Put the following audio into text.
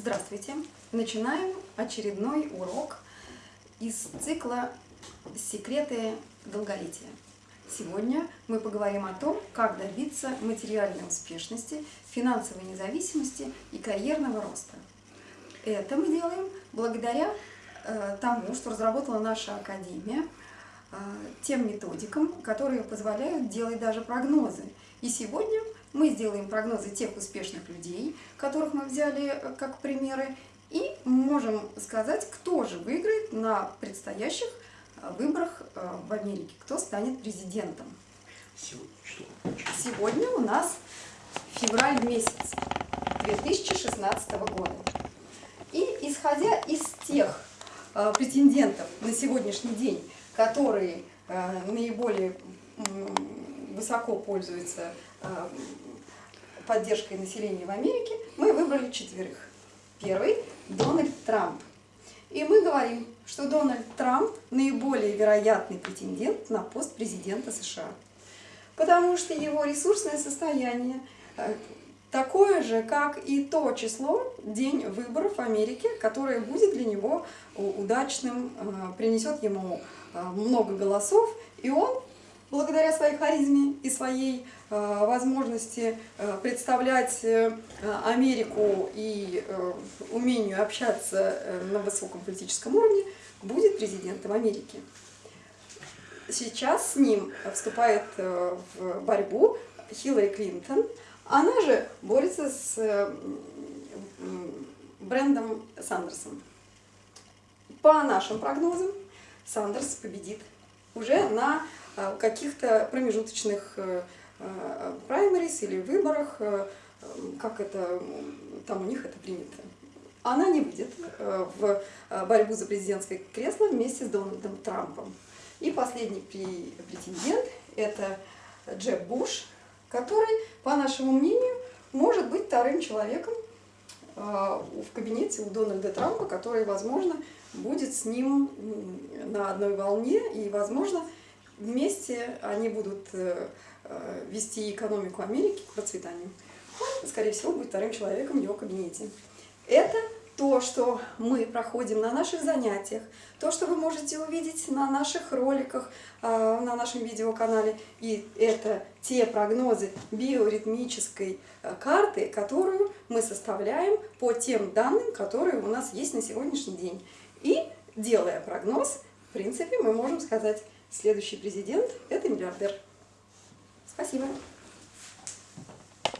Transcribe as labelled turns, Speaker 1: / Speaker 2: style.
Speaker 1: Здравствуйте! Начинаем очередной урок из цикла «Секреты долголетия». Сегодня мы поговорим о том, как добиться материальной успешности, финансовой независимости и карьерного роста. Это мы делаем благодаря э, тому, что разработала наша Академия, э, тем методикам, которые позволяют делать даже прогнозы. И сегодня мы сделаем прогнозы тех успешных людей, которых мы взяли э, как примеры, и можем сказать, кто же выиграет на предстоящих э, выборах э, в Америке, кто станет президентом. Сегодня у нас февраль месяц 2016 года. И исходя из тех претендентов на сегодняшний день, которые наиболее высоко пользуются поддержкой населения в Америке, мы выбрали четверых. Первый – Дональд Трамп. И мы говорим, что Дональд Трамп наиболее вероятный претендент на пост президента США. Потому что его ресурсное состояние э, такое же, как и то число, день выборов в Америке, которое будет для него удачным, э, принесет ему э, много голосов, и он благодаря своей харизме и своей э, возможности э, представлять э, Америку и умению общаться на высоком политическом уровне, будет президентом Америки. Сейчас с ним вступает в борьбу Хиллари Клинтон. Она же борется с Брендом Сандерсом. По нашим прогнозам, Сандерс победит уже на а, каких-то промежуточных э, э, праймерис или выборах, э, как это там у них это принято. Она не выйдет в борьбу за президентское кресло вместе с Дональдом Трампом. И последний претендент – это Джеб Буш, который, по нашему мнению, может быть вторым человеком в кабинете у Дональда Трампа, который, возможно, будет с ним на одной волне и, возможно, Вместе они будут э, э, вести экономику Америки к процветанию. Он, скорее всего, будет вторым человеком в его кабинете. Это то, что мы проходим на наших занятиях, то, что вы можете увидеть на наших роликах, э, на нашем видеоканале. И это те прогнозы биоритмической карты, которую мы составляем по тем данным, которые у нас есть на сегодняшний день. И делая прогноз, в принципе, мы можем сказать, Следующий президент – это миллиардер. Спасибо.